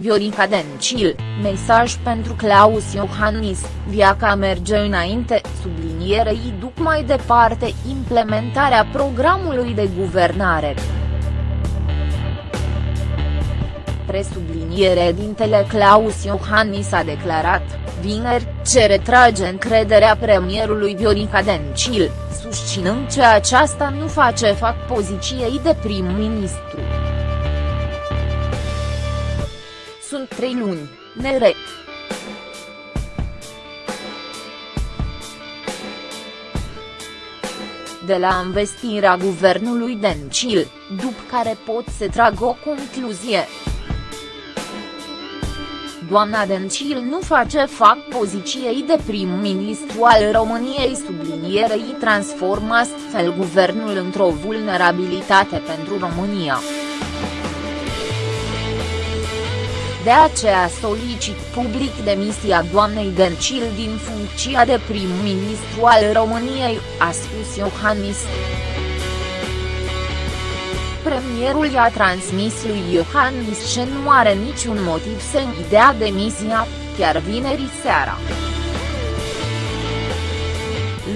Viorica Dencil, mesaj pentru Claus Iohannis, viaca merge înainte, sublinierei duc mai departe implementarea programului de guvernare. Presubliniere dintele Claus Iohannis a declarat, vineri, ce retrage încrederea premierului Viorica Dencil, susținând că aceasta nu face fac poziției de prim-ministru. Sunt trei luni, nere. de la investirea guvernului Dencil, după care pot să trag o concluzie. Doamna Dencil nu face fac poziției de prim-ministru al României sublinierei transformă astfel guvernul într-o vulnerabilitate pentru România. De aceea solicit public demisia doamnei Dencil din funcția de prim-ministru al României, a spus Iohannis. Premierul i-a transmis lui Iohannis că nu are niciun motiv să-i dea demisia, chiar vineri seara.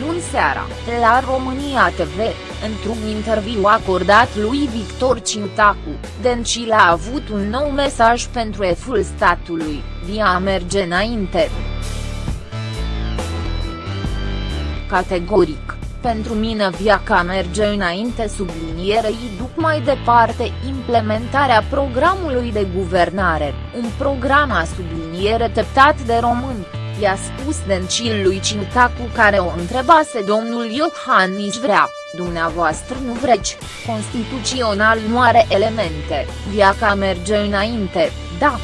Luni seara, la România TV, într-un interviu acordat lui Victor Ciutacu, Dencil a avut un nou mesaj pentru eful statului, via merge înainte. Categoric, pentru mine viaca merge înainte sublinierei duc mai departe implementarea programului de guvernare, un program a subliniere teptat de români i-a spus Dencil lui Ciutacu care o întrebase domnul Iohannis vrea, dumneavoastră nu vreți, constituțional nu are elemente, viaca merge înainte, da.